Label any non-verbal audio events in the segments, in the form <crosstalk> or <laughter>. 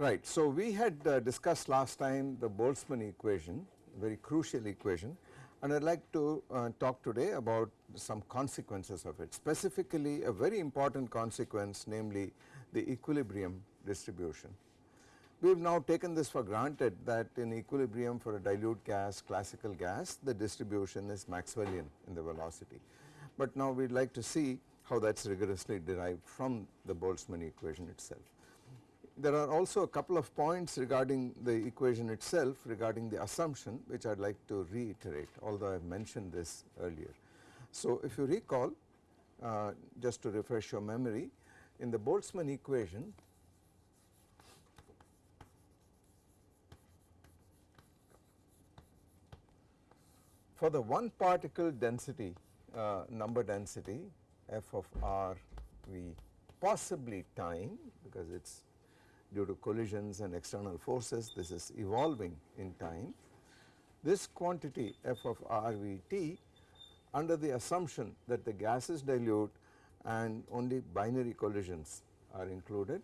Right. So, we had uh, discussed last time the Boltzmann equation, very crucial equation and I would like to uh, talk today about some consequences of it, specifically a very important consequence namely the equilibrium distribution. We have now taken this for granted that in equilibrium for a dilute gas, classical gas, the distribution is Maxwellian in the velocity. But now we would like to see how that is rigorously derived from the Boltzmann equation itself. There are also a couple of points regarding the equation itself regarding the assumption which I would like to reiterate although I have mentioned this earlier. So, if you recall uh, just to refresh your memory in the Boltzmann equation for the one particle density uh, number density f of r v possibly time because it is due to collisions and external forces this is evolving in time. This quantity f of RVT under the assumption that the gas is dilute and only binary collisions are included.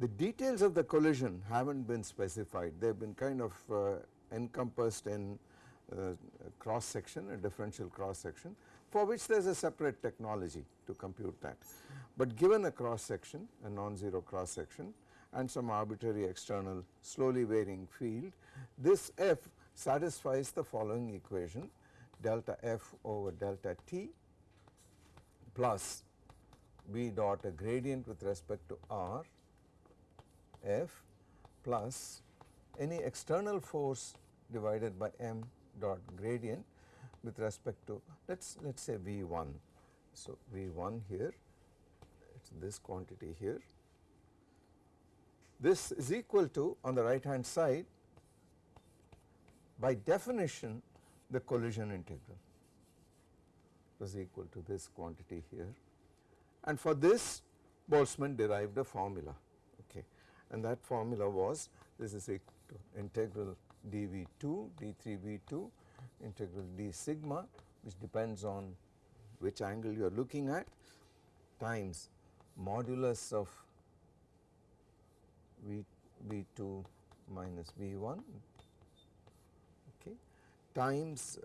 The details of the collision have not been specified they have been kind of uh, encompassed in uh, cross section a differential cross section for which there is a separate technology to compute that. But given a cross section a non-zero cross section and some arbitrary external slowly varying field. This f satisfies the following equation delta f over delta t plus v dot a gradient with respect to r f plus any external force divided by m dot gradient with respect to let us let us say V1. So, V1 here it is this quantity here this is equal to on the right hand side by definition the collision integral. Was equal to this quantity here. And for this Boltzmann derived a formula okay. And that formula was this is equal to integral dV2 d3V2 integral d sigma which depends on which angle you are looking at times modulus of V, V2 minus V1 okay, times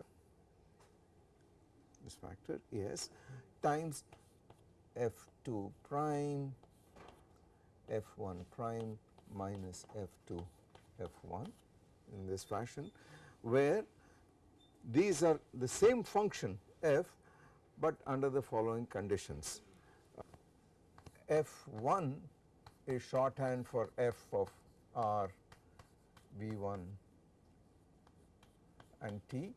this factor yes. Times F2 prime F1 prime minus F2 F1 in this fashion where these are the same function f but under the following conditions. F1 is shorthand for f of r v1 and t,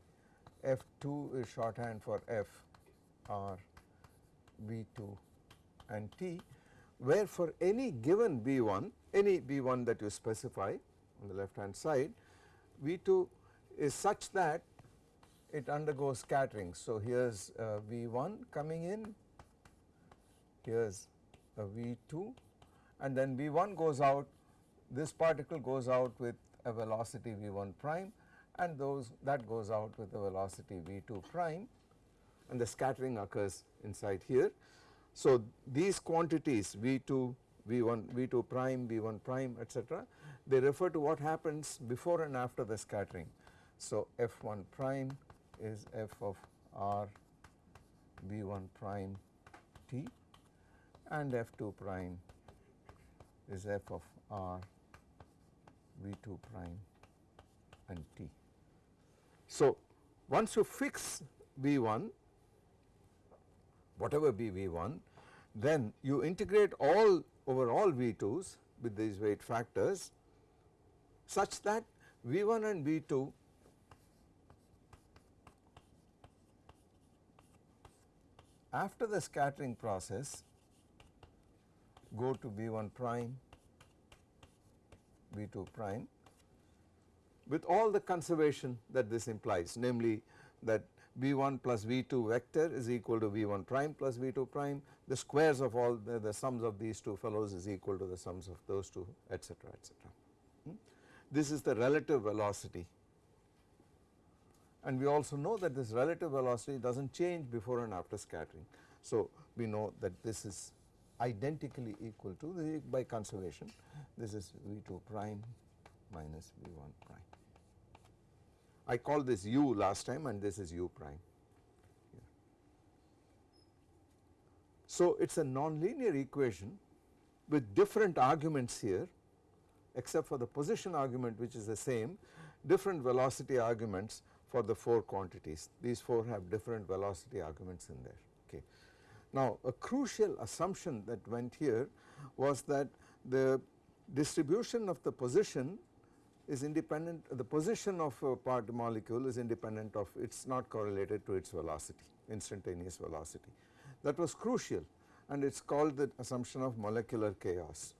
f2 is shorthand for f r v2 and t. Where for any given v1 any v1 that you specify on the left hand side v2 is such that it undergoes scattering. So, here is uh, v1 coming in, here is a v2 and then V1 goes out this particle goes out with a velocity V1 prime and those that goes out with a velocity V2 prime and the scattering occurs inside here. So, these quantities V2, V1, V2 prime, V1 prime etc., they refer to what happens before and after the scattering. So, F1 prime is f of r V1 prime t and F2 prime is f of r v2 prime and t. So, once you fix v1 whatever be v1 then you integrate all over all v2s with these weight factors such that v1 and v2 after the scattering process go to V1 prime, V2 prime with all the conservation that this implies namely that V1 plus V2 vector is equal to V1 prime plus V2 prime the squares of all the, the sums of these two fellows is equal to the sums of those two etc etc. Hmm? This is the relative velocity and we also know that this relative velocity does not change before and after scattering. So we know that this is identically equal to the by conservation this is V2 prime minus V1 prime. I called this u last time and this is u prime. So it is a nonlinear equation with different arguments here except for the position argument which is the same different velocity arguments for the 4 quantities these 4 have different velocity arguments in there okay. Now a crucial assumption that went here was that the distribution of the position is independent the position of a part molecule is independent of it is not correlated to its velocity instantaneous velocity that was crucial and it is called the assumption of molecular chaos.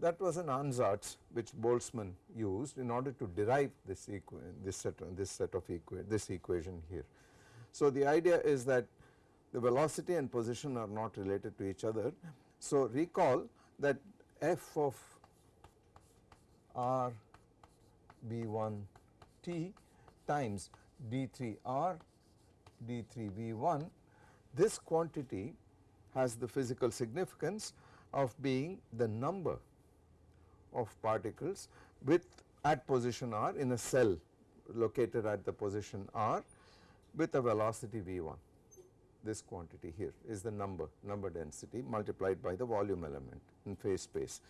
That was an ansatz which Boltzmann used in order to derive this this set this set of this equation here. So the idea is that the velocity and position are not related to each other. So recall that f of r v1 t times d3r d3v1 this quantity has the physical significance of being the number of particles with at position r in a cell located at the position r with a velocity v1 this quantity here is the number number density multiplied by the volume element in phase space.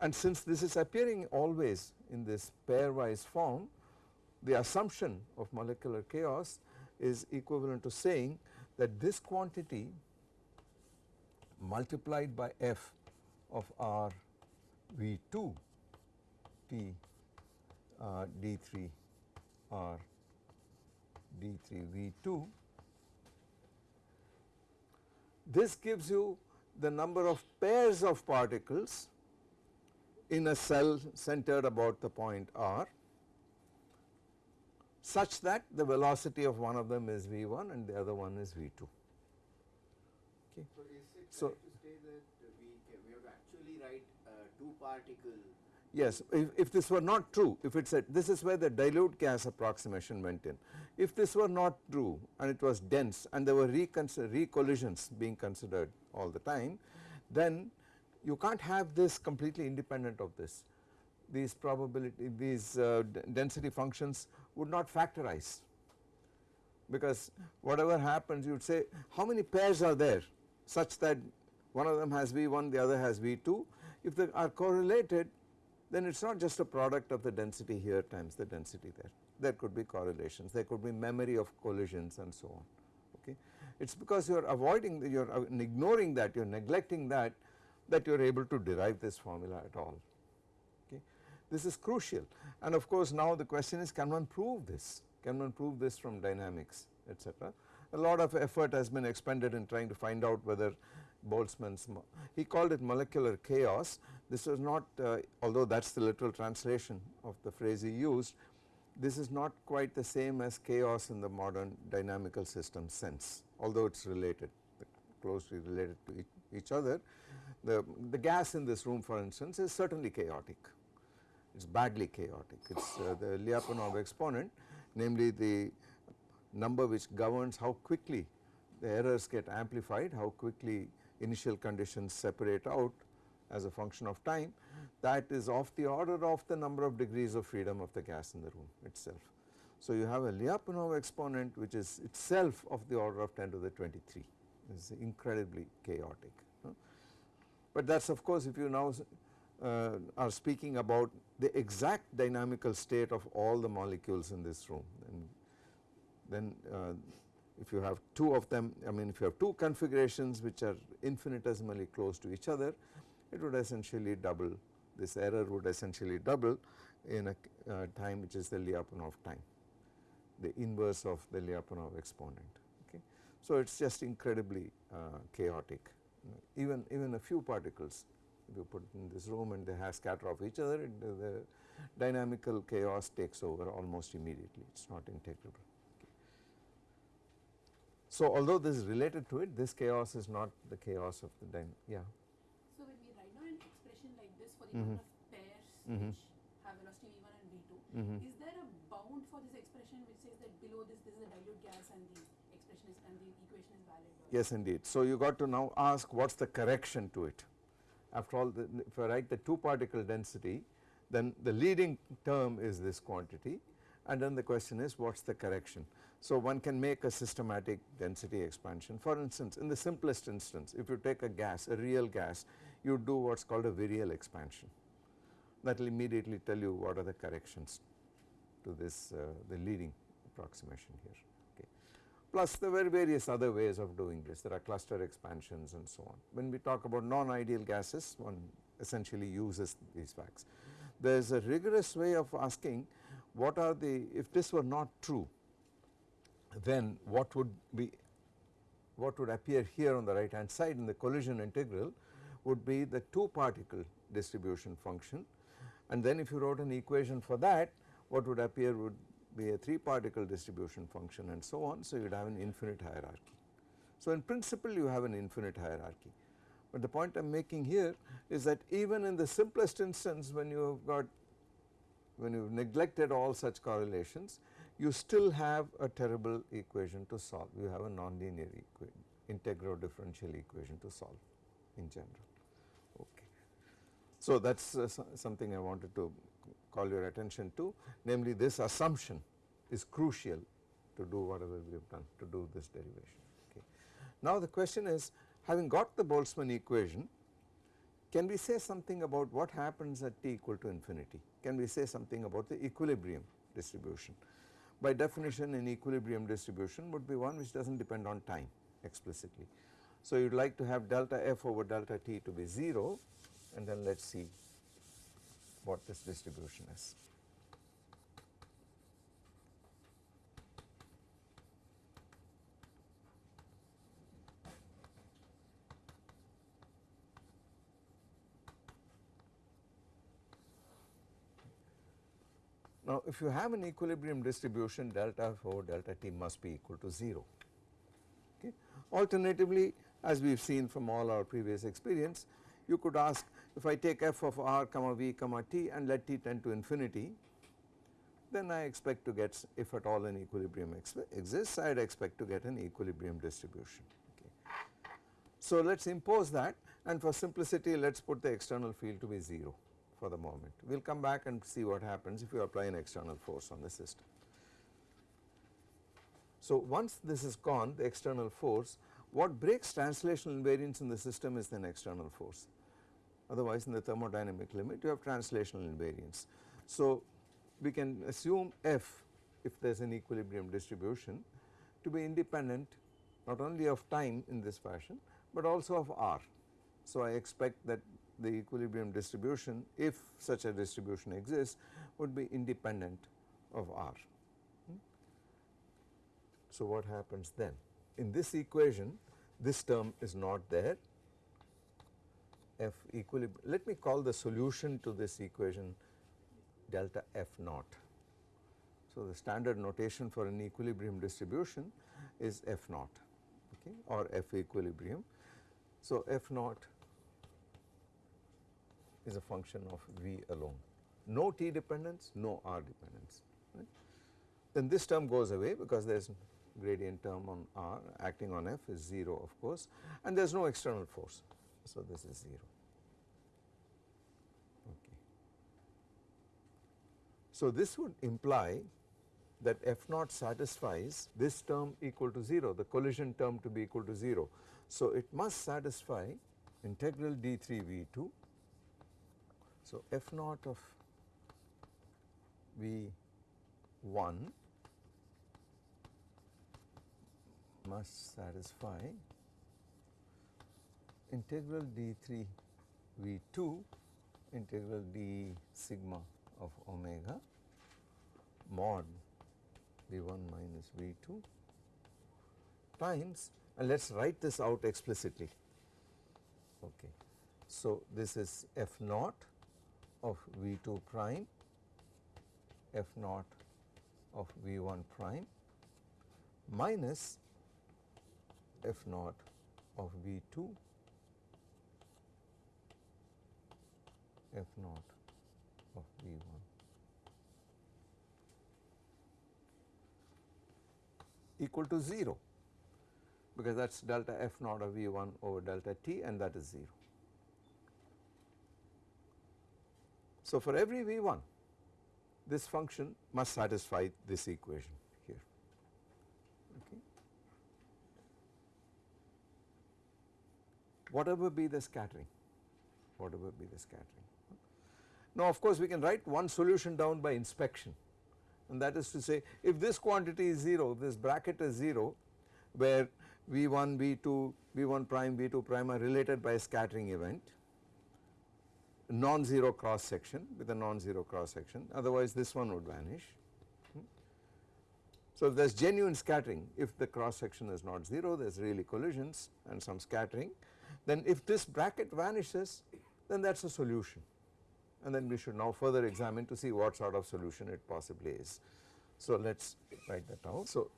And since this is appearing always in this pairwise form the assumption of molecular chaos is equivalent to saying that this quantity multiplied by f of r V2 T uh, D3 R D3 V2 this gives you the number of pairs of particles in a cell centered about the point r such that the velocity of one of them is v1 and the other one is v2. Okay. So, so, particle. Yes, if, if this were not true, if it said this is where the dilute gas approximation went in. If this were not true and it was dense and there were recollisions being considered all the time, then you can't have this completely independent of this. These probability, these uh, density functions would not factorize because whatever happens you would say how many pairs are there such that one of them has V1, the other has V2 if they are correlated then it is not just a product of the density here times the density there. There could be correlations, there could be memory of collisions and so on. Okay. It is because you are avoiding, you are ignoring that, you are neglecting that, that you are able to derive this formula at all. Okay. This is crucial and of course now the question is can one prove this, can one prove this from dynamics etc. A lot of effort has been expended in trying to find out whether Boltzmann's, he called it molecular chaos. This was not, uh, although that is the literal translation of the phrase he used, this is not quite the same as chaos in the modern dynamical system sense, although it is related, closely related to each other. The, the gas in this room for instance is certainly chaotic, it is badly chaotic, it is uh, the Lyapunov exponent namely the number which governs how quickly the errors get amplified, how quickly initial conditions separate out as a function of time that is of the order of the number of degrees of freedom of the gas in the room itself. So you have a Lyapunov exponent which is itself of the order of 10 to the 23 is incredibly chaotic. But that is of course if you now uh, are speaking about the exact dynamical state of all the molecules in this room then, then uh, if you have two of them I mean if you have two configurations which are infinitesimally close to each other it would essentially double this error would essentially double in a uh, time which is the Lyapunov time the inverse of the Lyapunov exponent okay. So it is just incredibly uh, chaotic even even a few particles if you put in this room and they have scatter off each other it, the, the dynamical chaos takes over almost immediately it is not integrable. So although this is related to it this chaos is not the chaos of the dynamic yeah. So when we write down an expression like this for the number of pairs Mhm. which have velocity v1 and v2, Mhm. is there a bound for this expression which says that below this this is a dilute gas and the expression is and the equation is valid? Yes indeed. So you got to now ask what is the correction to it. After all the, if I write the 2 particle density then the leading term is this quantity and then the question is what is the correction. So one can make a systematic density expansion for instance in the simplest instance if you take a gas a real gas you do what is called a virial expansion that will immediately tell you what are the corrections to this uh, the leading approximation here okay. Plus there were various other ways of doing this there are cluster expansions and so on. When we talk about non-ideal gases one essentially uses these facts. There is a rigorous way of asking what are the if this were not true then what would be what would appear here on the right hand side in the collision integral would be the 2 particle distribution function and then if you wrote an equation for that what would appear would be a 3 particle distribution function and so on. So, you would have an infinite hierarchy. So, in principle you have an infinite hierarchy, but the point I am making here is that even in the simplest instance when you have got when you have neglected all such correlations you still have a terrible equation to solve you have a nonlinear equation integral differential equation to solve in general okay. So that is uh, so- something I wanted to call your attention to namely this assumption is crucial to do whatever we have done to do this derivation okay. Now the question is having got the Boltzmann equation can we say something about what happens at t equal to infinity? Can we say something about the equilibrium distribution? By definition an equilibrium distribution would be one which does not depend on time explicitly. So you would like to have delta f over delta t to be 0 and then let us see what this distribution is. Now if you have an equilibrium distribution delta f over delta t must be equal to 0 okay. Alternatively as we have seen from all our previous experience you could ask if I take f of r comma v comma t and let t tend to infinity then I expect to get if at all an equilibrium ex exists I would expect to get an equilibrium distribution okay. So let us impose that and for simplicity let us put the external field to be 0 for the moment. We will come back and see what happens if you apply an external force on the system. So once this is gone the external force what breaks translational invariance in the system is an external force otherwise in the thermodynamic limit you have translational invariance. So we can assume f if there is an equilibrium distribution to be independent not only of time in this fashion but also of r. So I expect that the equilibrium distribution if such a distribution exists would be independent of r. Hmm? So what happens then? In this equation this term is not there f equilibrium let me call the solution to this equation delta f naught. So the standard notation for an equilibrium distribution is f naught okay or f equilibrium. So f naught is a function of v alone no t dependence no r dependence right. Then this term goes away because there is gradient term on r acting on f is 0 of course and there is no external force. So this is 0 okay. So this would imply that f naught satisfies this term equal to 0 the collision term to be equal to 0. So it must satisfy integral d3 v2 so f naught of v1 must satisfy integral d3 v2 integral d sigma of omega mod v1 minus v2 times and let us write this out explicitly. Okay. So, this is f naught of V 2 prime f naught of V 1 prime minus f naught of V 2 f naught of V 1 equal to 0 because that is delta f naught of V 1 over delta t and that is 0. So, for every V 1 this function must satisfy this equation here. Okay. Whatever be the scattering, whatever be the scattering. Now, of course, we can write one solution down by inspection and that is to say if this quantity is 0, this bracket is 0 where V1, V2, V1 prime, V2 prime are related by a scattering event non-zero cross section with a non-zero cross section otherwise this one would vanish. Hmm. So, if there is genuine scattering if the cross section is not 0 there is really collisions and some scattering then if this bracket vanishes then that is a solution and then we should now further examine to see what sort of solution it possibly is. So, let us write that out. So,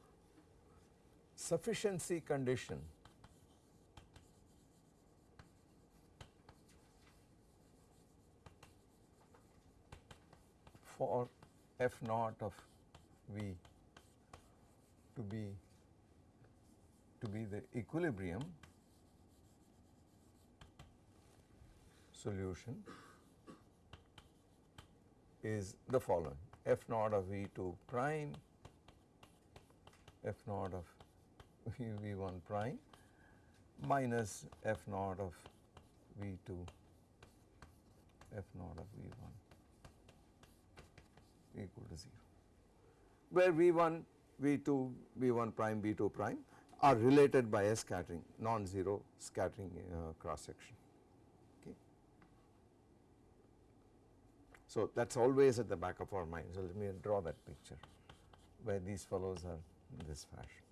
sufficiency condition for f naught of V to be to be the equilibrium solution is the following. F naught of V 2 prime f naught of <laughs> V 1 prime minus f naught of V 2 f naught of V 1 equal to 0, where V 1, V 2, V 1 prime, V 2 prime are related by a scattering non-zero scattering uh, cross section. Okay. So, that is always at the back of our mind. So, let me draw that picture where these fellows are in this fashion.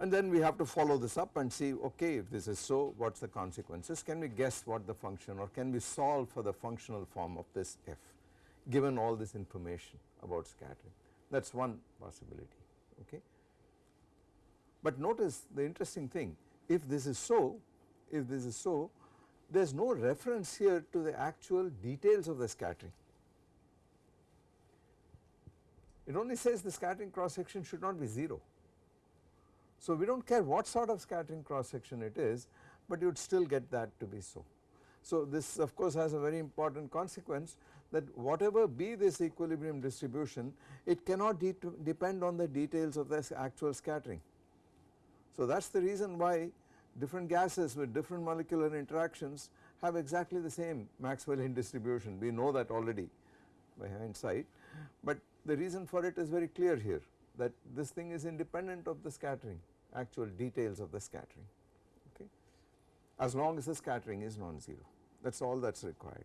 And then we have to follow this up and see okay if this is so what is the consequences can we guess what the function or can we solve for the functional form of this f given all this information about scattering that is one possibility okay. But notice the interesting thing if this is so if this is so there is no reference here to the actual details of the scattering. It only says the scattering cross section should not be 0 so, we do not care what sort of scattering cross section it is, but you would still get that to be so. So, this of course has a very important consequence that whatever be this equilibrium distribution it cannot de depend on the details of this actual scattering. So, that is the reason why different gases with different molecular interactions have exactly the same Maxwellian distribution we know that already by hindsight, but the reason for it is very clear here that this thing is independent of the scattering actual details of the scattering okay as long as the scattering is non-zero that is all that is required.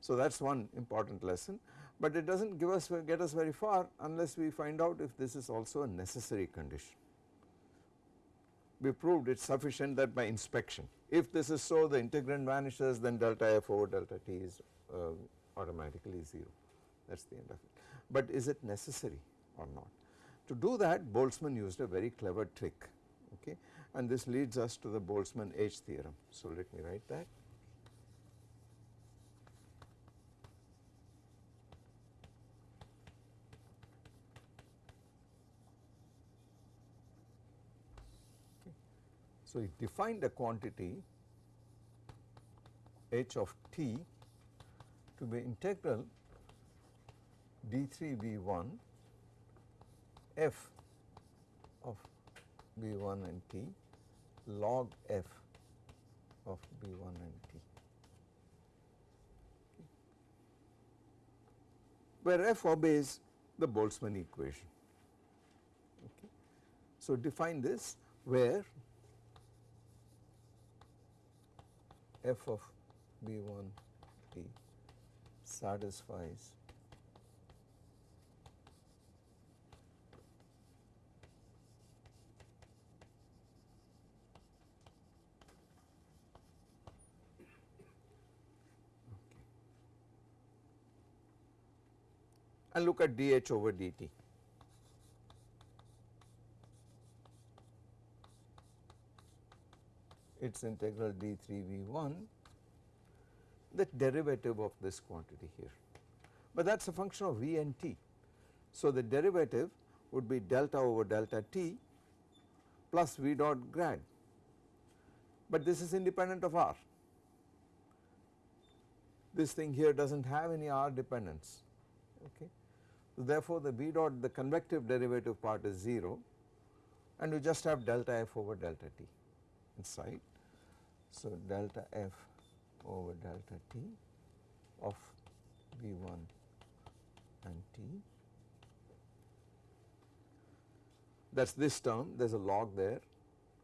So that is one important lesson, but it does not give us get us very far unless we find out if this is also a necessary condition. We proved it is sufficient that by inspection if this is so the integrand vanishes then delta f over delta t is uh, automatically 0 that is the end of it. But is it necessary or not? To do that Boltzmann used a very clever trick okay and this leads us to the Boltzmann H theorem. So let me write that. So he defined a quantity h of t to be integral d3 v1 f of v 1 and t log f of v 1 and t where f obeys the Boltzmann equation. Okay. So, define this where f of v 1 t satisfies and look at dH over dt. It is integral d3 v1 the derivative of this quantity here, but that is a function of v and t. So, the derivative would be delta over delta t plus v dot grad, but this is independent of r. This thing here does not have any r dependence. Okay. Therefore, the v dot the convective derivative part is 0 and you just have delta f over delta t inside. So, delta f over delta t of v 1 and t that is this term there is a log there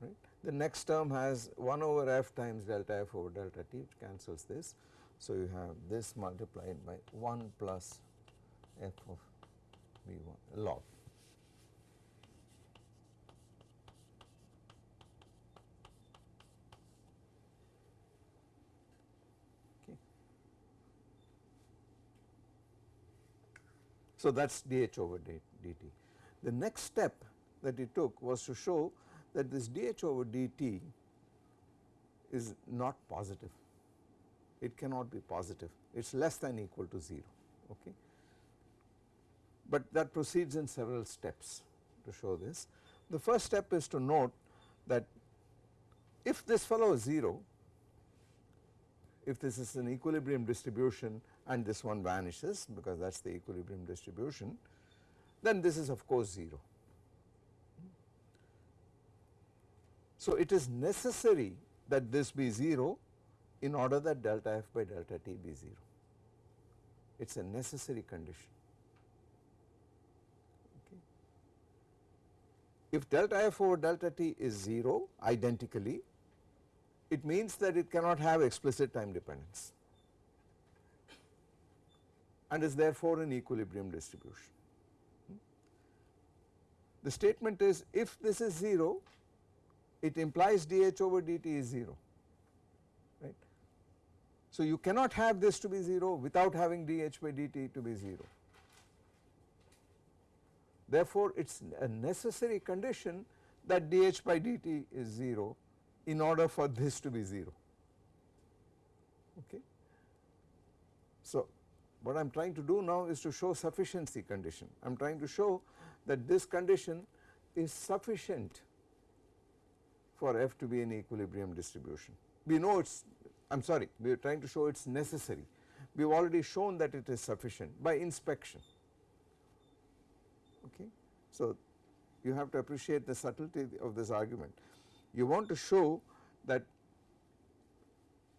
right. The next term has 1 over f times delta f over delta t which cancels this. So, you have this multiplied by 1 plus f of v 1 log. So, that is dH over dt. The next step that he took was to show that this dH over dt is not positive, it cannot be positive, it is less than equal to 0. Okay but that proceeds in several steps to show this. The first step is to note that if this fellow is 0, if this is an equilibrium distribution and this one vanishes because that is the equilibrium distribution, then this is of course 0. So, it is necessary that this be 0 in order that delta f by delta t be 0, it is a necessary condition. If delta f over delta t is 0 identically, it means that it cannot have explicit time dependence and is therefore an equilibrium distribution. Hmm? The statement is if this is 0, it implies dH over dt is 0 right. So, you cannot have this to be 0 without having dH by dt to be 0. Therefore, it is a necessary condition that dH by dt is 0 in order for this to be 0. Okay. So, what I am trying to do now is to show sufficiency condition. I am trying to show that this condition is sufficient for f to be an equilibrium distribution. We know it is I am sorry we are trying to show it is necessary. We have already shown that it is sufficient by inspection. Okay. So, you have to appreciate the subtlety of this argument. You want to show that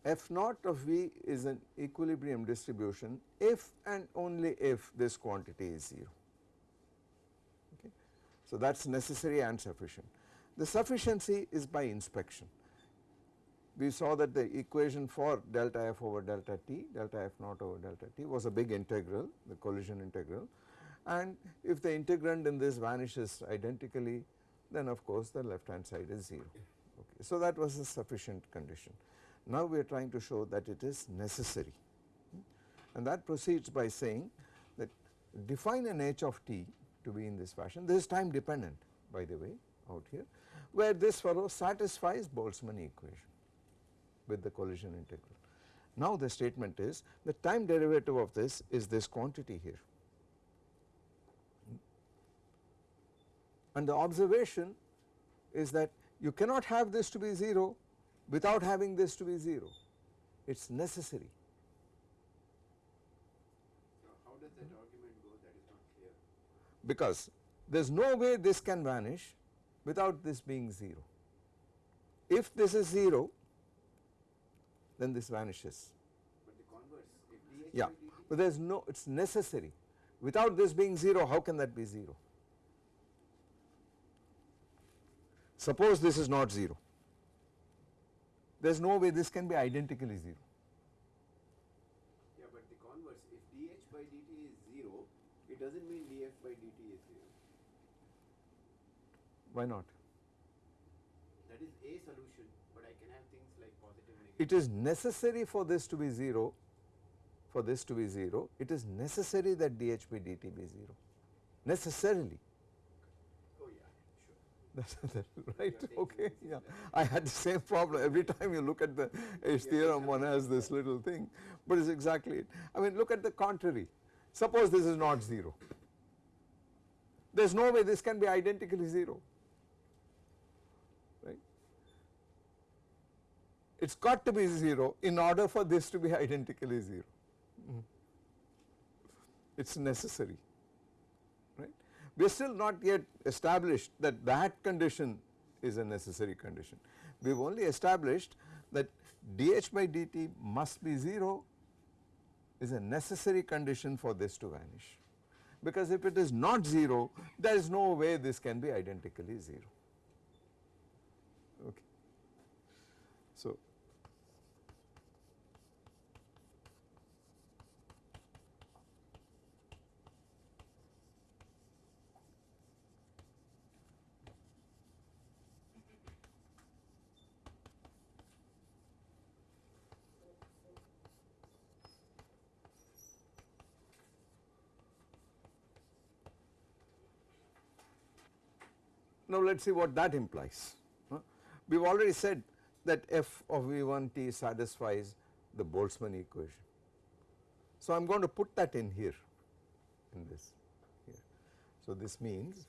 f naught of v is an equilibrium distribution if and only if this quantity is 0. Okay. So, that is necessary and sufficient. The sufficiency is by inspection. We saw that the equation for delta f over delta t, delta f naught over delta t was a big integral, the collision integral and if the integrand in this vanishes identically then of course the left hand side is 0. Okay. So, that was a sufficient condition. Now, we are trying to show that it is necessary hmm? and that proceeds by saying that define an h of t to be in this fashion this is time dependent by the way out here where this fellow satisfies Boltzmann equation with the collision integral. Now, the statement is the time derivative of this is this quantity here and the observation is that you cannot have this to be 0 without having this to be 0, it is necessary. how does that argument go that is not clear? Because there is no way this can vanish without this being 0. If this is 0 then this vanishes. But the converse, if dH Yeah, but there is no it is necessary without this being 0 how can that be 0? Suppose this is not 0 there is no way this can be identically 0. Yeah, but the converse, if dH by dt is 0, it doesn't mean dF by dt is 0. Why not? That is a solution, but I can have things like positive, negative. It is necessary for this to be 0, for this to be 0, it is necessary that dH by dt be 0, necessarily. Oh yeah, sure. That's that, <laughs> right, okay, yeah. I had the same problem. Every time you look at the H theorem one has this little thing, but it's exactly it. I mean look at the contrary, suppose this is not 0, there is no way this can be identically 0, right. It has got to be 0 in order for this to be <laughs> identically 0, mm-hmm. it is necessary. We are still not yet established that that condition is a necessary condition. We have only established that dH by dt must be 0 is a necessary condition for this to vanish because if it is not 0 there is no way this can be identically 0 okay. So Now let us see what that implies. We have already said that f of V1t satisfies the Boltzmann equation. So I am going to put that in here in this here. So this means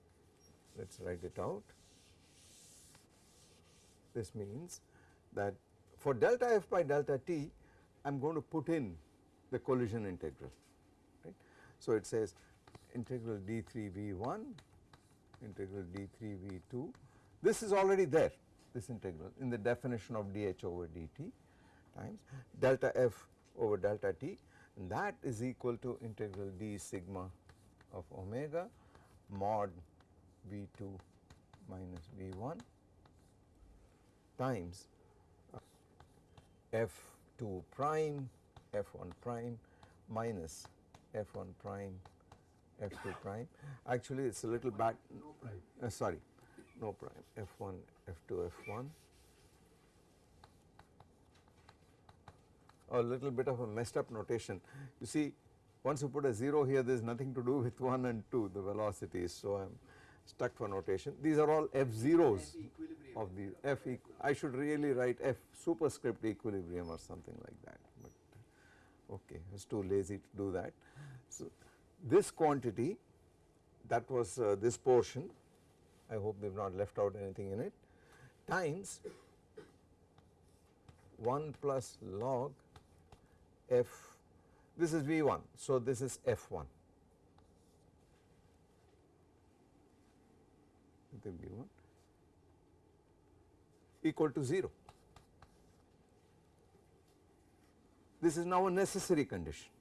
let us write it out. This means that for delta f by delta t I am going to put in the collision integral right. So it says integral d3 v1 integral d3 v2 this is already there this integral in the definition of dh over dt times delta f over delta t and that is equal to integral d sigma of omega mod v2 minus v1 times f2 prime f1 prime minus f1 prime f2 prime. Actually it is a little back No prime. uh, sorry no prime. F1 f2 f1 a little bit of a messed up notation. You see once you put a 0 here there is nothing to do with 1 and 2 the velocities so I am stuck for notation. These are all f zeros F of the f equ I should really write f superscript equilibrium or something like that but okay I was too lazy to do that. So this quantity that was uh, this portion I hope we have not left out anything in it times 1 plus log f this is V1 so this is F1 the V1 equal to 0. This is now a necessary condition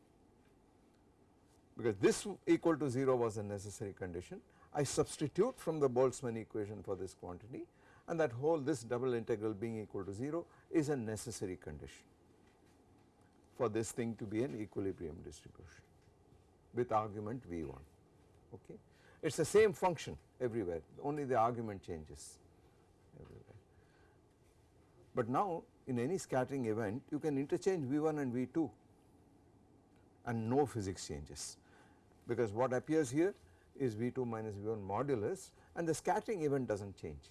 because this equal to 0 was a necessary condition. I substitute from the Boltzmann equation for this quantity and that whole this double integral being equal to 0 is a necessary condition for this thing to be an equilibrium distribution with argument V1 okay. It is the same function everywhere only the argument changes everywhere. But now in any scattering event you can interchange V1 and V2 and no physics changes because what appears here is V2 minus V1 modulus and the scattering event does not change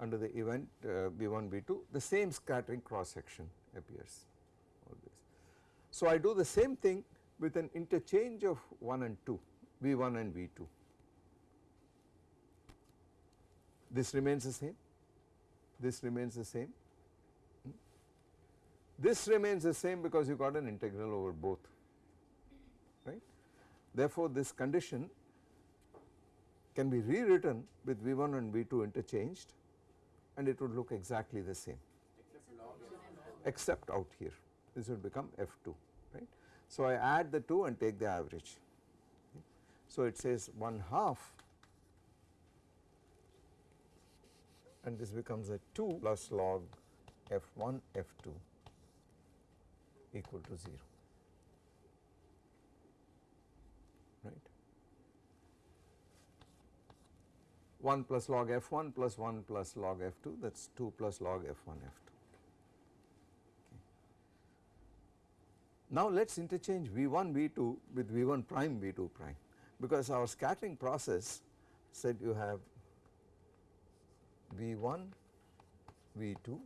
under the event uh, V1 V2 the same scattering cross section appears always. So I do the same thing with an interchange of 1 and 2 V1 and V2 this remains the same this remains the same Hmm? this remains the same because you got an integral over both right. Therefore, this condition can be rewritten with V1 and V2 interchanged and it would look exactly the same Except out here this would become F2 right. So I add the 2 and take the average. So it says 1 half and this becomes a 2 plus log f1 f2 equal to 0 right 1 plus log f1 plus 1 plus log f2 that is 2 plus log f1 f2. Now let us interchange V1 V2 with V1 prime V2 prime because our scattering process said you have V1 V2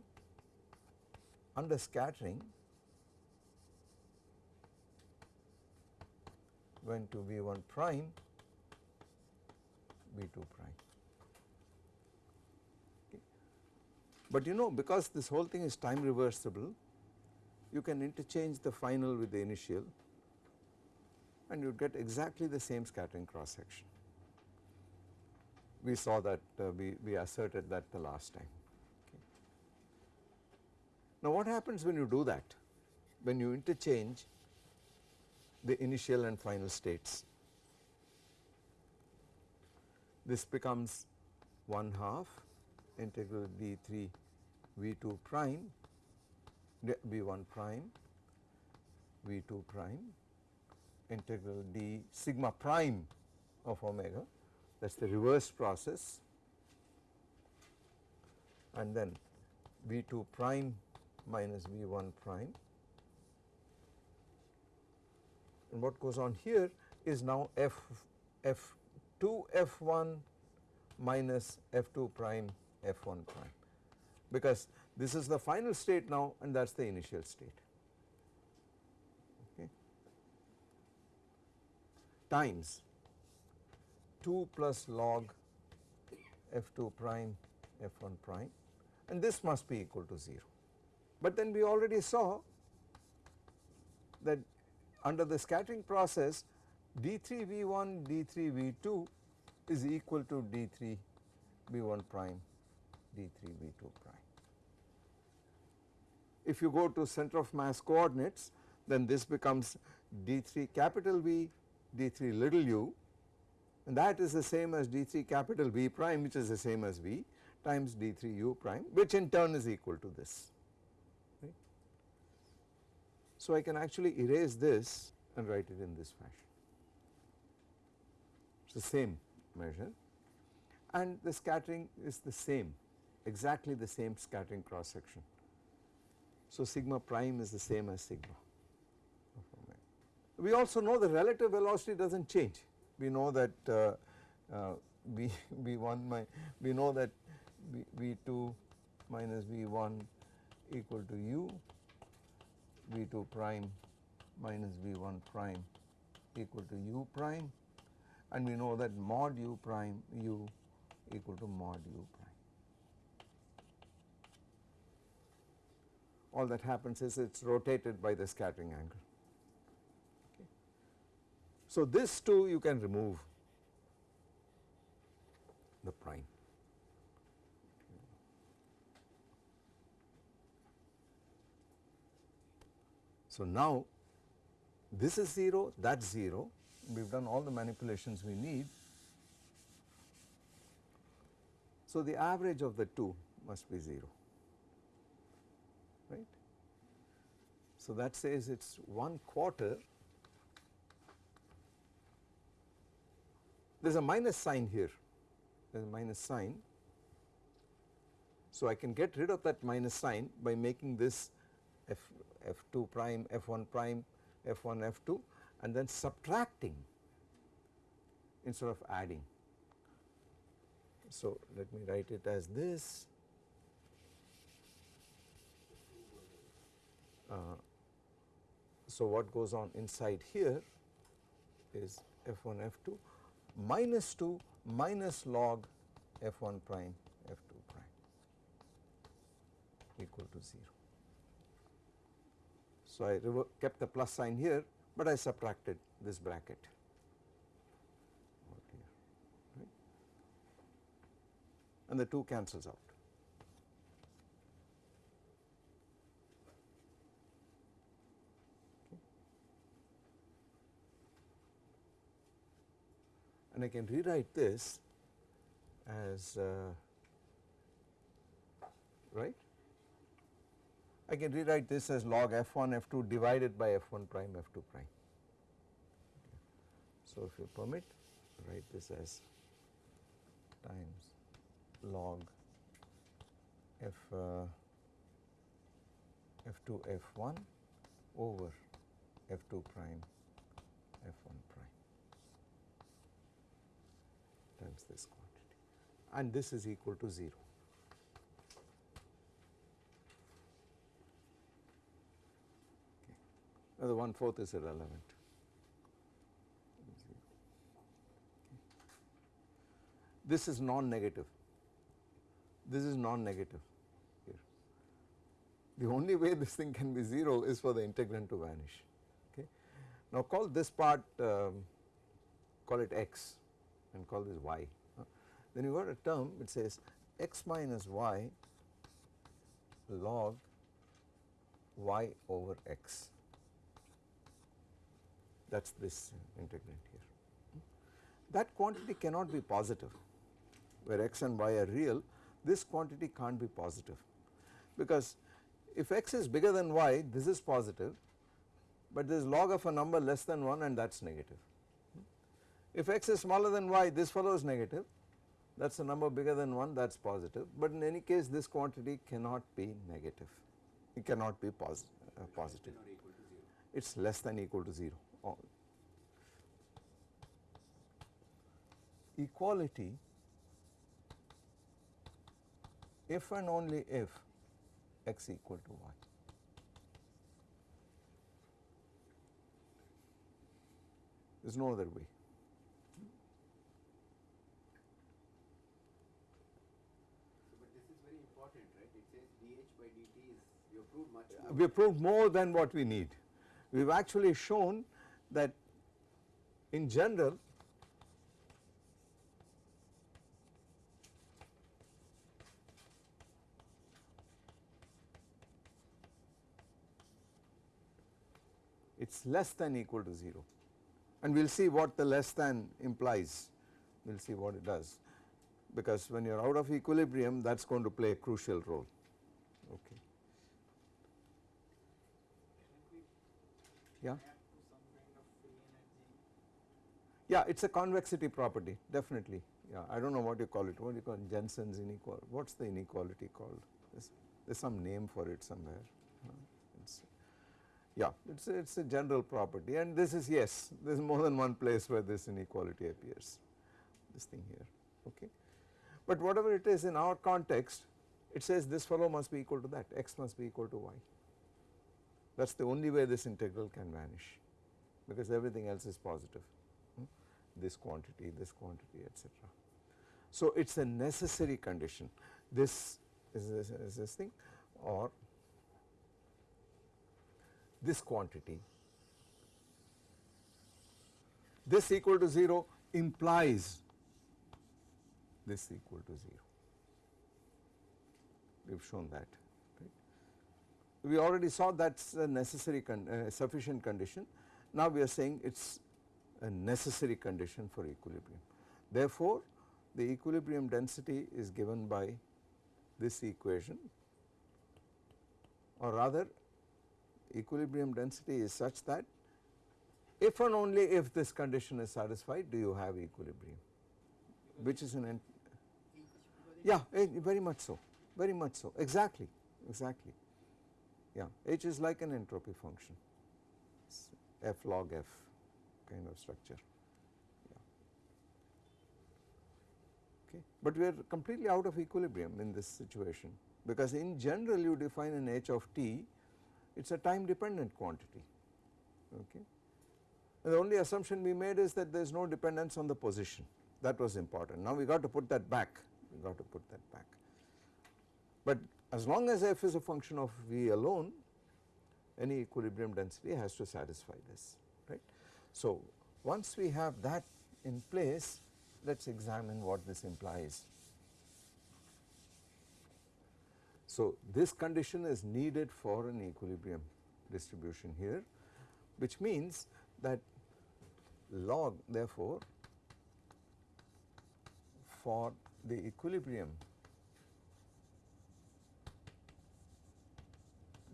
under scattering went to V1 prime V2 prime. But you know because this whole thing is time reversible you can interchange the final with the initial and you get exactly the same scattering cross section. We saw that uh, we, we asserted that the last time. Okay. Now what happens when you do that? When you interchange the initial and final states. This becomes 1 half integral d3 v2 prime v1 prime v2 prime integral d sigma prime of omega that is the reverse process. And then v2 prime minus v1 prime. And what goes on here is now f f2 f1 minus f2 prime f1 prime because this is the final state now and that is the initial state. Times. 2 plus log f2 prime f1 prime and this must be equal to 0 but then we already saw that under the scattering process d3 v1 d3 v2 is equal to d3 v1 prime d3 v2 prime. If you go to center of mass coordinates then this becomes d3 capital V d3 little u and that is the same as d3 capital V prime which is the same as V times d3 u prime which in turn is equal to this. So I can actually erase this and write it in this fashion. It is the same measure and the scattering is the same exactly the same scattering cross section. So sigma prime is the same as sigma. We also know the relative velocity does not change. We know that uh, uh, V, V1 my, we know that v, V2 minus V1 equal to u V2 prime minus V1 prime equal to u prime and we know that mod u prime u equal to mod u prime. All that happens is it is rotated by the scattering angle. Okay. So this too you can remove the prime. So now this is 0, that is 0, we have done all the manipulations we need. So the average of the two must be 0, right. So that says it is 1 quarter, there is a minus sign here, there is a minus sign. So I can get rid of that minus sign by making this f f2 prime, f1 prime, f1, f2 and then subtracting instead of adding. So, let me write it as this. Uh, so, what goes on inside here is f1 f2 minus 2 minus log f1 prime f2 prime equal to 0. So, I kept the plus sign here, but I subtracted this bracket and the 2 cancels out. And I can rewrite this as uh, right? I can rewrite this as log f1 f2 divided by f1 prime f2 prime. So, if you permit write this as times log f uh, f2 f1 over f2 prime f1 prime times this quantity and this is equal to 0. Okay. The one fourth is irrelevant. This is non-negative. This is non-negative here. The only way this thing can be 0 is for the integrand to vanish. Okay. Now call this part, um, call it x and call this y. Then you got a term it says x minus y log y over x. That is this integrand here. That quantity cannot be positive where x and y are real this quantity can't be positive because if x is bigger than y this is positive but there is log of a number less than 1 and that is negative. If x is smaller than y this fellow is negative that is a number bigger than 1 that is positive but in any case this quantity cannot be negative it cannot be posi uh, positive Not equal to 0. it is less than equal to 0. Oh. Equality if and only if x equal to y. There is no other way. So, but this is very important, right? It says dH by dt is, you have proved much more. We have proved more than what we need. We have actually shown that in general it is less than equal to 0 and we will see what the less than implies, we will see what it does because when you are out of equilibrium that is going to play a crucial role. Okay. Yeah. Yeah, it is a convexity property definitely. Yeah, I do not know what you call it. What do you call it? Jensen's inequality? What is the inequality called? There is some name for it somewhere. It's, yeah, it is it's a general property and this is yes, there is more than one place where this inequality appears. This thing here. Okay. But whatever it is in our context, it says this fellow must be equal to that, x must be equal to y. That is the only way this integral can vanish because everything else is positive, hmm? this quantity, this quantity etc. So it is a necessary condition, this is this, is this thing or this quantity. This equal to 0 implies this equal to 0. We have shown that. We already saw that is a necessary con uh, sufficient condition. Now we are saying it is a necessary condition for equilibrium. Therefore, the equilibrium density is given by this equation or rather equilibrium density is such that if and only if this condition is satisfied do you have equilibrium which is an yeah eh, very much so very much so exactly exactly yeah H is like an entropy function it's f log f kind of structure okay but we are completely out of equilibrium in this situation because in general you define an H of t it is a time dependent quantity okay. And the only assumption we made is that there is no dependence on the position that was important. Now we got to put that back, we got to put that back. But as long as f is a function of v alone any equilibrium density has to satisfy this right. So once we have that in place let us examine what this implies. So this condition is needed for an equilibrium distribution here which means that log therefore for the equilibrium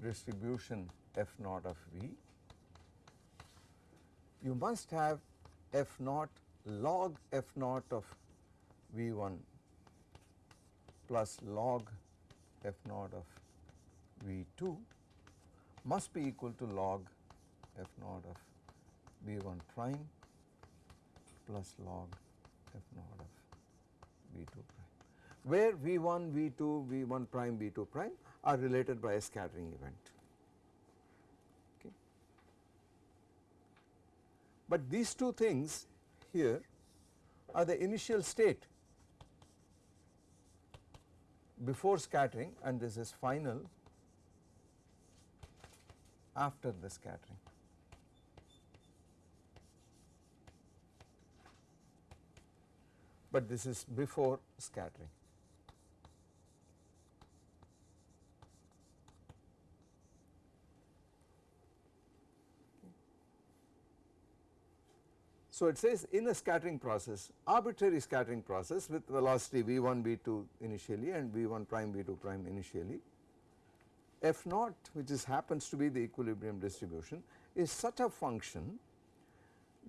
distribution f naught of v, you must have f naught log f naught of v 1 plus log f naught of v 2 must be equal to log f naught of v 1 prime plus log f naught of v 2 prime, where v 1, v 2, v 1 prime, v 2 prime are related by a scattering event. Okay. But these two things here are the initial state before scattering and this is final after the scattering. But this is before scattering. So, it says in a scattering process arbitrary scattering process with velocity v1 v2 initially and v1 prime v2 prime initially f naught which is happens to be the equilibrium distribution is such a function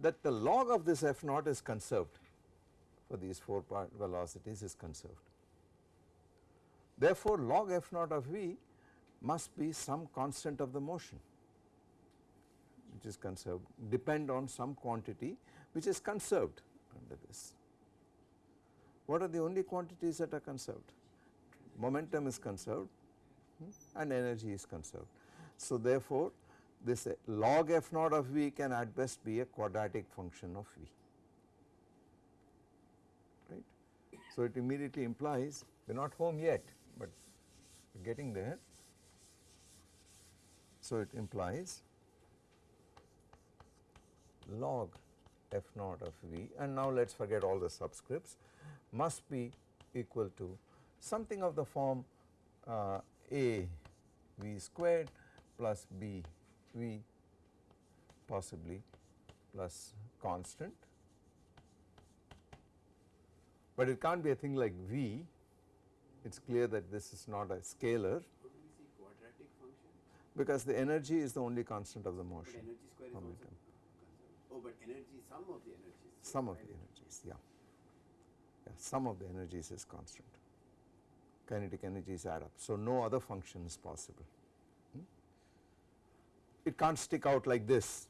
that the log of this f naught is conserved for these 4 part velocities is conserved. Therefore, log f naught of v must be some constant of the motion which is conserved depend on some quantity which is conserved under this. What are the only quantities that are conserved? Momentum is conserved hmm, and energy is conserved. So, therefore, this uh, log f naught of v can at best be a quadratic function of v right. So, it immediately implies we are not home yet, but getting there. So, it implies log f naught of v. And now let us forget all the subscripts. Must be equal to something of the form uh, a v squared plus b v possibly plus constant, but it can't be a thing like v. It is clear that this is not a scalar. How do we see quadratic function? because the energy is the only constant of the motion. Energy square is also momentum. Oh, but energy, sum of the energies. sum of the energies yeah. Yeah sum of the energies is constant. Kinetic energies add up. So no other function is possible. Hmm? it can't stick out like this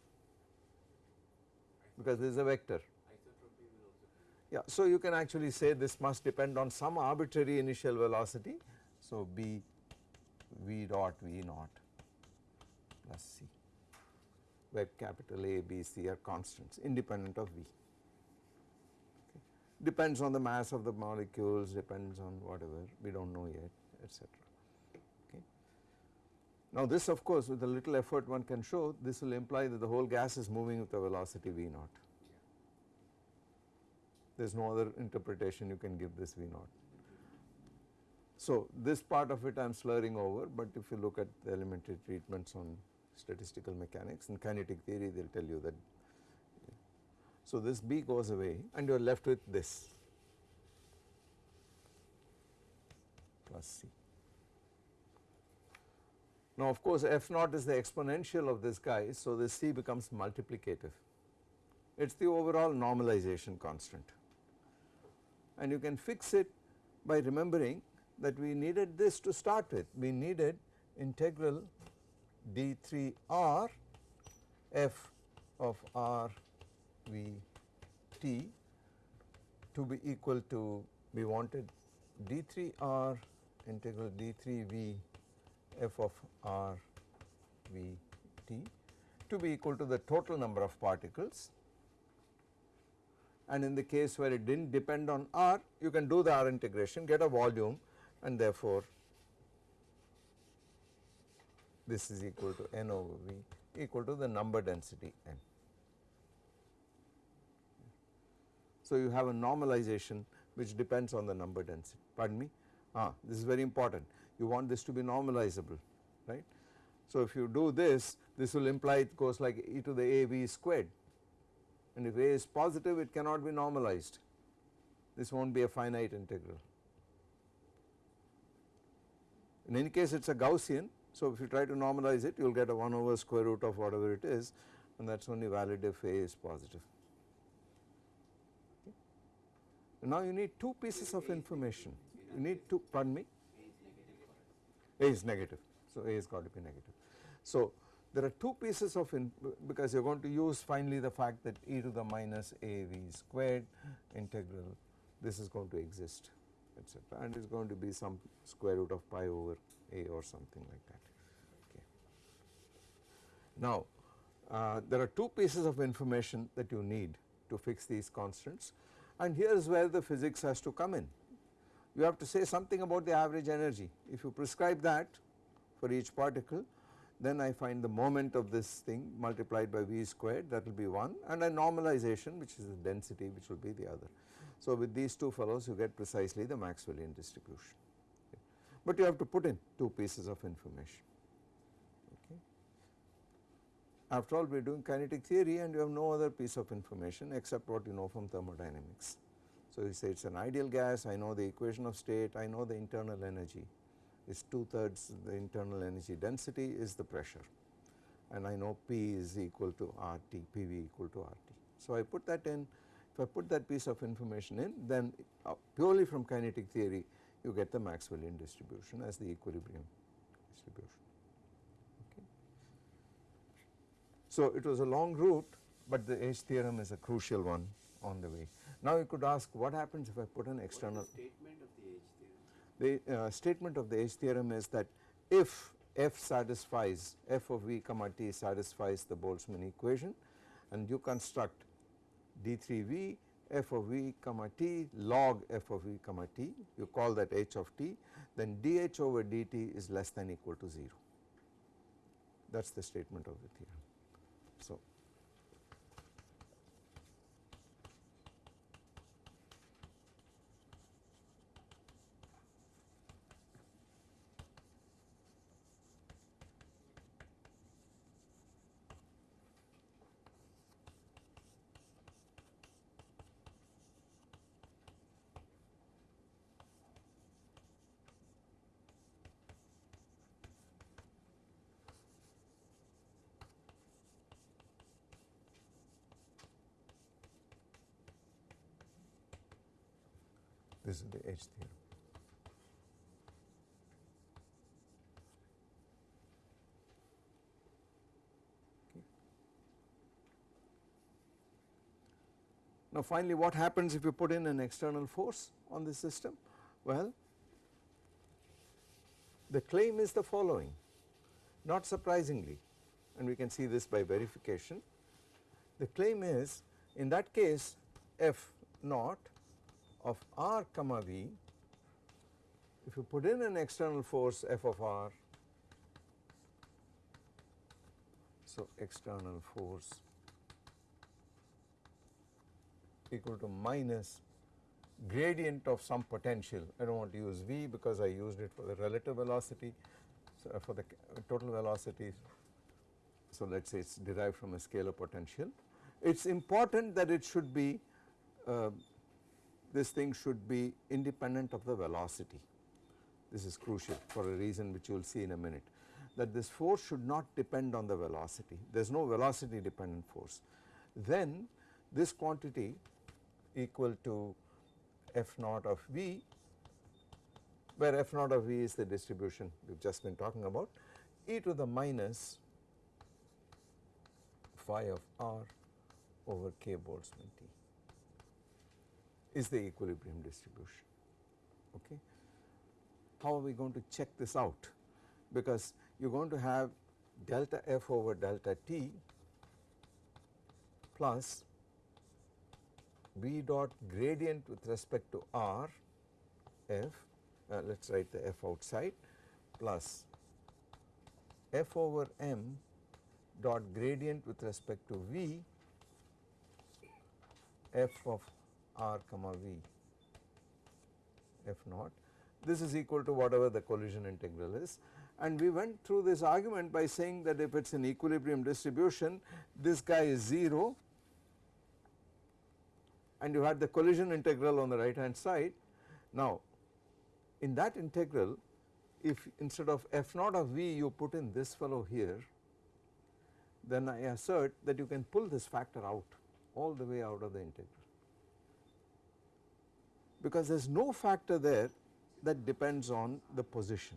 because this is a vector. Isotropy will also yeah so you can actually say this must depend on some arbitrary initial velocity. So b v dot v naught plus c where capital A, B, C are constants independent of V. Okay. Depends on the mass of the molecules, depends on whatever we do not know yet etc. Okay. Now this of course with a little effort one can show this will imply that the whole gas is moving with a velocity V naught. There is no other interpretation you can give this V naught. So this part of it I am slurring over but if you look at the elementary treatments on statistical mechanics and kinetic theory they will tell you that. So this B goes away and you are left with this plus C. Now of course f naught is the exponential of this guy so this C becomes multiplicative. It is the overall normalization constant and you can fix it by remembering that we needed this to start with. We needed integral d3 r f of r v t to be equal to we wanted d3 r integral d3 v f of r v t to be equal to the total number of particles. And in the case where it did not depend on r you can do the r integration get a volume and therefore this is equal to n over v equal to the number density n. So, you have a normalization which depends on the number density pardon me ah this is very important you want this to be normalizable right. So, if you do this this will imply it goes like e to the a v squared and if a is positive it cannot be normalized this will not be a finite integral. In any case it is a Gaussian So, if you try to normalize it you will get a 1 over square root of whatever it is and that is only valid if A is positive. Okay. Now you need two pieces of information, you need to pardon me? A is negative, so A has got to be negative. So, there are two pieces of in because you are going to use finally the fact that e to the minus a v squared integral this is going to exist etc and is going to be some square root of pi over a or something like that. Now uh, there are two pieces of information that you need to fix these constants and here is where the physics has to come in. You have to say something about the average energy if you prescribe that for each particle then I find the moment of this thing multiplied by v squared that will be 1 and a normalization which is the density which will be the other. So, with these two fellows you get precisely the Maxwellian distribution, okay. but you have to put in two pieces of information. Okay. After all we are doing kinetic theory and you have no other piece of information except what you know from thermodynamics. So, you say it is an ideal gas, I know the equation of state, I know the internal energy is 2 thirds the internal energy density is the pressure and I know P is equal to RT, PV equal to RT. So, I put that in if I put that piece of information in then uh, purely from kinetic theory you get the Maxwellian distribution as the equilibrium distribution. Okay. So, it was a long route but the H theorem is a crucial one on the way. Now, you could ask what happens if I put an external statement of the H theorem? the uh, statement of the H theorem is that if f satisfies f of v comma t satisfies the Boltzmann equation and you construct d3v f of v comma t log f of v comma t you call that h of t then dh over dt is less than equal to 0 that is the statement of the theorem. So, the H theorem. Now finally what happens if you put in an external force on the system? Well the claim is the following not surprisingly and we can see this by verification the claim is in that case f naught of r comma v if you put in an external force f of r so external force equal to minus gradient of some potential I do not want to use v because I used it for the relative velocity so for the total velocity so let us say it is derived from a scalar potential. It is important that it should be uh, this thing should be independent of the velocity. This is crucial for a reason which you will see in a minute that this force should not depend on the velocity there is no velocity dependent force. Then this quantity equal to f naught of v where f naught of v is the distribution we have just been talking about e to the minus phi of r over k Boltzmann T is the equilibrium distribution. Okay. How are we going to check this out? Because you are going to have delta f over delta t plus v dot gradient with respect to r f uh, let us write the f outside plus f over m dot gradient with respect to v f of r comma v f naught. This is equal to whatever the collision integral is. And we went through this argument by saying that if it is an equilibrium distribution this guy is 0 and you had the collision integral on the right hand side. Now in that integral if instead of f naught of v you put in this fellow here then I assert that you can pull this factor out all the way out of the integral because there is no factor there that depends on the position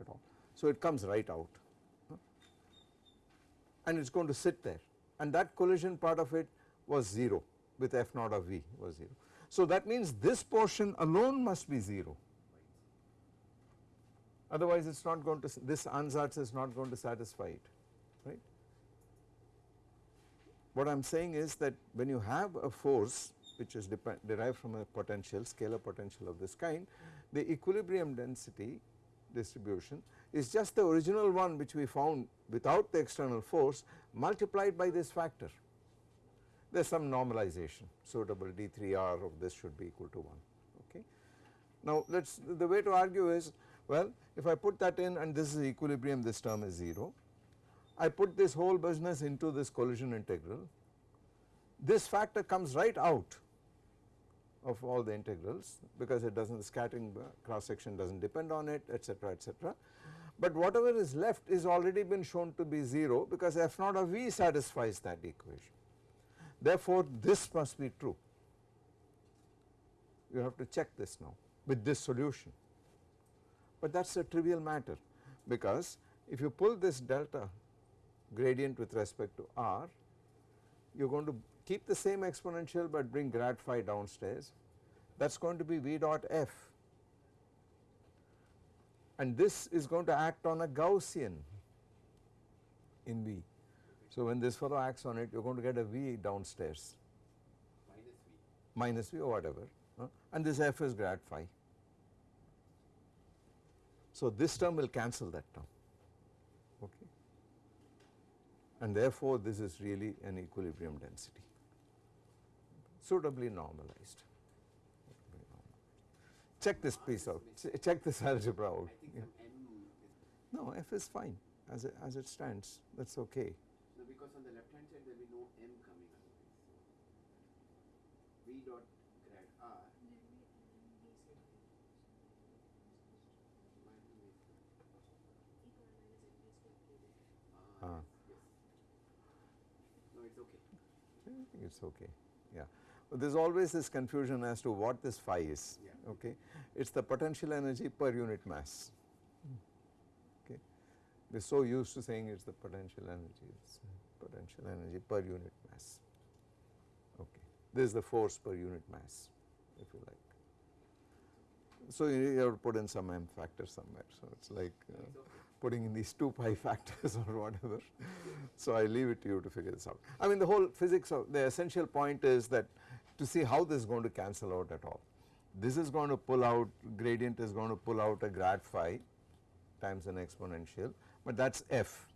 at all. So it comes right out and it is going to sit there and that collision part of it was 0 with f naught of v was 0. So that means this portion alone must be 0 otherwise it is not going to this ansatz is not going to satisfy it right. What I am saying is that when you have a force which is derived from a potential scalar potential of this kind the equilibrium density distribution is just the original one which we found without the external force multiplied by this factor. There is some normalization. Suitable d3r of this should be equal to 1 okay. Now let us the way to argue is well if I put that in and this is equilibrium this term is 0 I put this whole business into this collision integral. This factor comes right out of all the integrals because it does not the scattering uh, cross section does not depend on it etc etc but whatever is left is already been shown to be 0 because f naught of v satisfies that equation. Therefore, this must be true. You have to check this now with this solution. But that is a trivial matter because if you pull this delta gradient with respect to r you are going to keep the same exponential but bring grad phi downstairs. That is going to be v dot f. And this is going to act on a Gaussian in V. So when this fellow acts on it you are going to get a V downstairs. Minus V. minus V or whatever and this f is grad phi. So this term will cancel that term. Okay? And therefore this is really an equilibrium density suitably normalized check this piece out, Ch check this <laughs> algebra out. Yeah. some M is, No, f is fine as it, as it stands, that is okay. no, because on the left hand side there will be no M coming. So V dot grad R Ah. Yes. No, it's okay. I think it is okay, yeah. There is always this confusion as to what this phi is, Yeah. okay. It is the potential energy per unit mass, okay. We are so used to saying it is the potential energy, it is potential energy per unit mass, okay. This is the force per unit mass, if you like. So you have to put in some m factor somewhere, so it is like uh, It's okay. putting in these two <laughs> pi factors or whatever. So I leave it to you to figure this out. I mean the whole physics of the essential point is that to see how this is going to cancel out at all. This is going to pull out gradient is going to pull out a grad phi times an exponential but that is f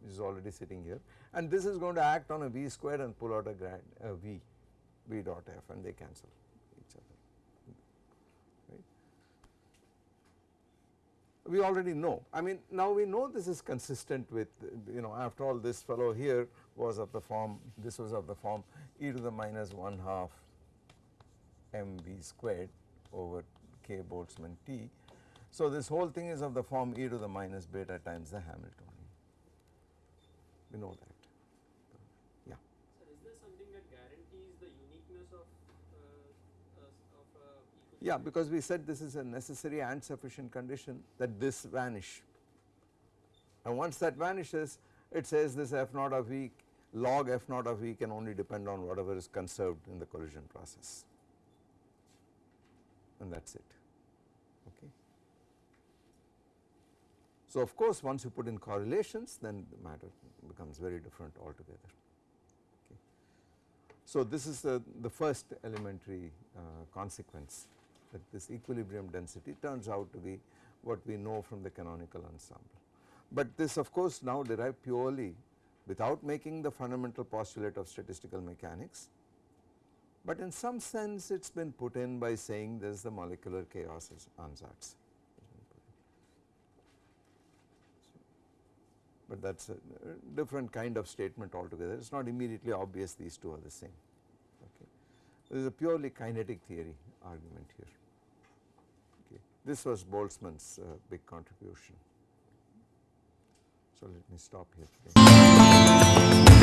which is already sitting here and this is going to act on a v square and pull out a grad a v v dot f and they cancel each other right. We already know I mean now we know this is consistent with you know after all this fellow here was of the form this was of the form e to the minus 1 half m v squared over k Boltzmann t. So this whole thing is of the form e to the minus beta times the Hamiltonian. We know that. Yeah. Sir, is there something that guarantees the uniqueness of, uh, uh, of uh. Yeah, because we said this is a necessary and sufficient condition that this vanish. And once that vanishes, it says this f naught of v log f naught of v can only depend on whatever is conserved in the collision process. And that is it. Okay. So of course once you put in correlations then the matter becomes very different altogether. Okay. So this is the, the first elementary uh, consequence that this equilibrium density turns out to be what we know from the canonical ensemble. But this of course now derived purely without making the fundamental postulate of statistical mechanics, but in some sense it has been put in by saying there is the molecular chaos as ansatz. But that is a different kind of statement altogether, it is not immediately obvious these two are the same. Okay. This is a purely kinetic theory argument here. Okay. This was Boltzmann's uh, big contribution. So let me stop here.